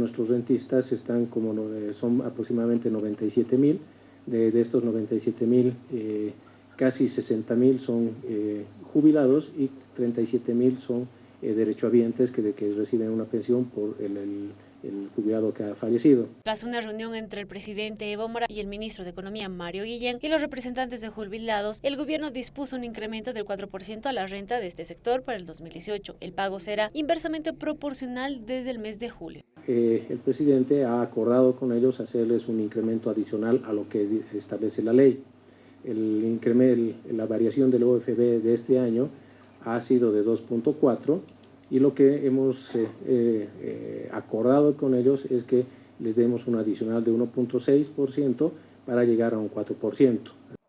Nuestros rentistas están como, son aproximadamente 97 mil, de, de, estos 97 mil, eh, casi 60 mil son eh, jubilados y 37 mil son eh, derechohabientes que, de, que reciben una pensión por el, el el jubilado que ha fallecido. Tras una reunión entre el presidente Evo Morales y el ministro de Economía Mario Guillén y los representantes de jubilados, el gobierno dispuso un incremento del 4% a la renta de este sector para el 2018. El pago será inversamente proporcional desde el mes de julio. Eh, el presidente ha acordado con ellos hacerles un incremento adicional a lo que establece la ley. El incremento, la variación del OFB de este año ha sido de 2.4 y lo que hemos eh, eh, acordado con ellos es que les demos un adicional de 1.6% para llegar a un 4%.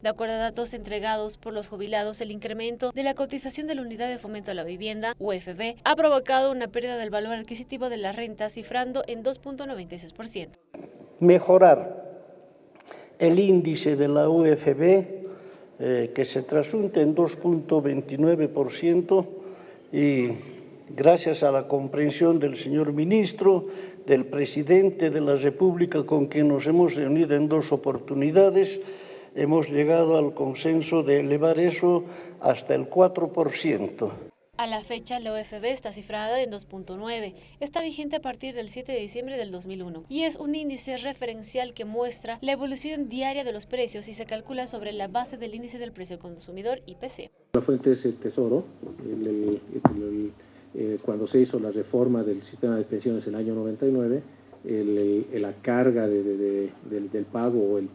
De acuerdo a datos entregados por los jubilados, el incremento de la cotización de la Unidad de Fomento a la Vivienda, UFB, ha provocado una pérdida del valor adquisitivo de la renta, cifrando en 2.96%. Mejorar el índice de la UFB, eh, que se trasunta en 2.29%, y gracias a la comprensión del señor ministro, del presidente de la República con quien nos hemos reunido en dos oportunidades, hemos llegado al consenso de elevar eso hasta el 4%. A la fecha, la OFB está cifrada en 2.9. Está vigente a partir del 7 de diciembre del 2001 y es un índice referencial que muestra la evolución diaria de los precios y se calcula sobre la base del índice del precio al consumidor IPC. La fuente es el Tesoro, el, el, el, eh, cuando se hizo la reforma del sistema de pensiones en el año 99, el, la carga de, de, de, del, pago o el,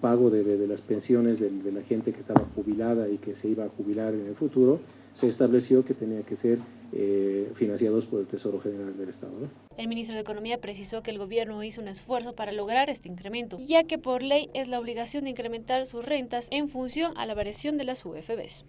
pago de, las pensiones de, la gente que estaba jubilada y que se iba a jubilar en el futuro, se estableció que tenía que ser eh, financiados por el Tesoro General del Estado. El ministro de Economía precisó que el gobierno hizo un esfuerzo para lograr este incremento, ya que por ley es la obligación de incrementar sus rentas en función a la variación de las UFBs.